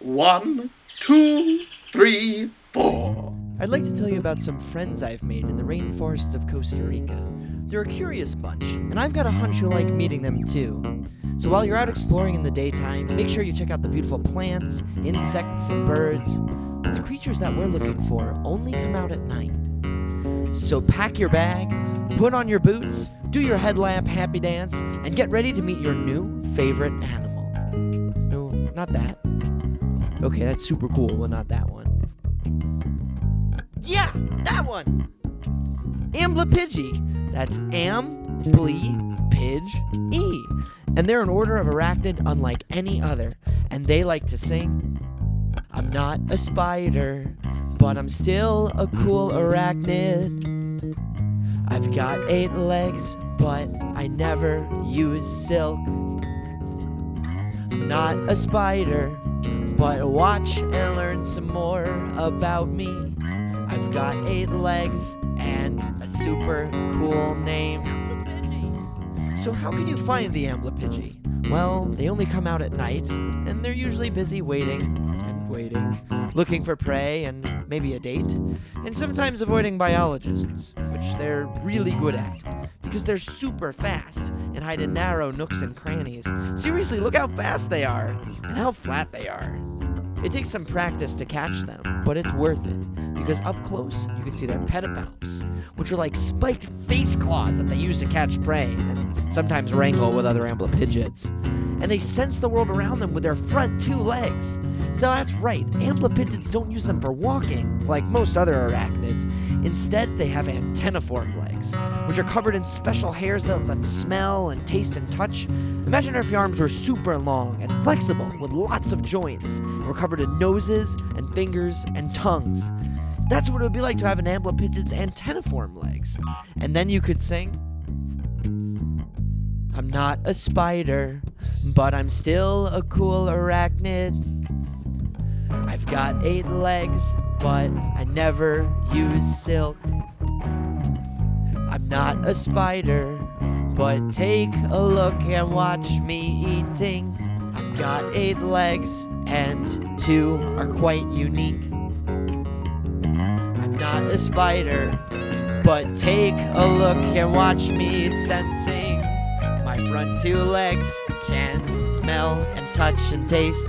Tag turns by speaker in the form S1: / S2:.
S1: One, two, three, four.
S2: I'd like to tell you about some friends I've made in the rainforests of Costa Rica. They're a curious bunch, and I've got a hunch you'll like meeting them too. So while you're out exploring in the daytime, make sure you check out the beautiful plants, insects, and birds. But the creatures that we're looking for only come out at night. So pack your bag, put on your boots, do your headlamp happy dance, and get ready to meet your new favorite animal. No, not that. Okay, that's super cool, but not that one. Yeah, that one! Amblypygi. That's am, pidge, e. And they're an order of arachnid unlike any other, and they like to sing. I'm not a spider, but I'm still a cool arachnid. I've got eight legs, but I never use silk. I'm not a spider, but watch and learn some more about me. I've got eight legs and a super cool name. So how can you find the Amblypygi? Well, they only come out at night, and they're usually busy waiting and waiting, looking for prey and maybe a date, and sometimes avoiding biologists, which they're really good at, because they're super fast and hide in narrow nooks and crannies. Seriously, look how fast they are, and how flat they are. It takes some practice to catch them, but it's worth it because up close you can see their pedipalps, which are like spiked face claws that they use to catch prey and sometimes wrangle with other amblypygids. And they sense the world around them with their front two legs. So that's right, amblypygids don't use them for walking like most other arachnids. Instead, they have antenniform legs, which are covered in special hairs that let them smell and taste and touch. Imagine if your arms were super long and flexible with lots of joints, and were covered in noses and fingers and tongues. That's what it would be like to have an amblypygid's antenniform legs. And then you could sing. I'm not a spider, but I'm still a cool arachnid. I've got eight legs, but I never use silk. I'm not a spider, but take a look and watch me eating. I've got eight legs, and two are quite unique. I'm not a spider, but take a look and watch me sensing. My front two legs can smell and touch and taste.